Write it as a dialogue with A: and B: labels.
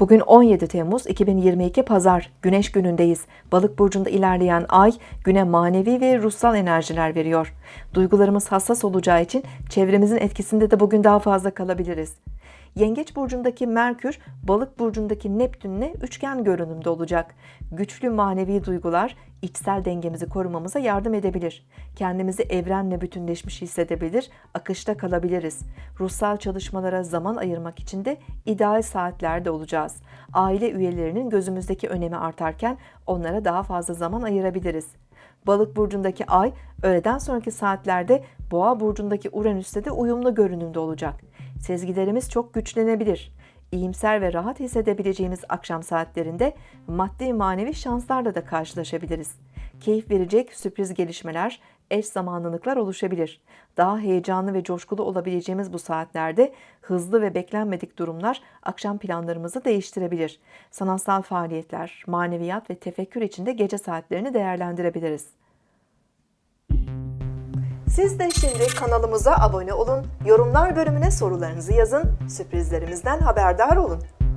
A: Bugün 17 Temmuz 2022 Pazar, Güneş günündeyiz. Balık burcunda ilerleyen ay güne manevi ve ruhsal enerjiler veriyor. Duygularımız hassas olacağı için çevremizin etkisinde de bugün daha fazla kalabiliriz. Yengeç burcundaki Merkür, Balık burcundaki Neptünle üçgen görünümde olacak. Güçlü manevi duygular içsel dengemizi korumamıza yardım edebilir. Kendimizi evrenle bütünleşmiş hissedebilir, akışta kalabiliriz. Ruhsal çalışmalara zaman ayırmak için de ideal saatlerde olacağız. Aile üyelerinin gözümüzdeki önemi artarken onlara daha fazla zaman ayırabiliriz. Balık burcundaki ay öğleden sonraki saatlerde Boğa burcundaki Uranüs'te de uyumlu görünümde olacak. Sezgilerimiz çok güçlenebilir. İyimser ve rahat hissedebileceğimiz akşam saatlerinde maddi manevi şanslarla da karşılaşabiliriz. Keyif verecek sürpriz gelişmeler, eş zamanlılıklar oluşabilir. Daha heyecanlı ve coşkulu olabileceğimiz bu saatlerde hızlı ve beklenmedik durumlar akşam planlarımızı değiştirebilir. Sanatsal faaliyetler, maneviyat ve tefekkür için de gece saatlerini değerlendirebiliriz. Siz de şimdi kanalımıza abone olun, yorumlar bölümüne sorularınızı yazın, sürprizlerimizden haberdar olun.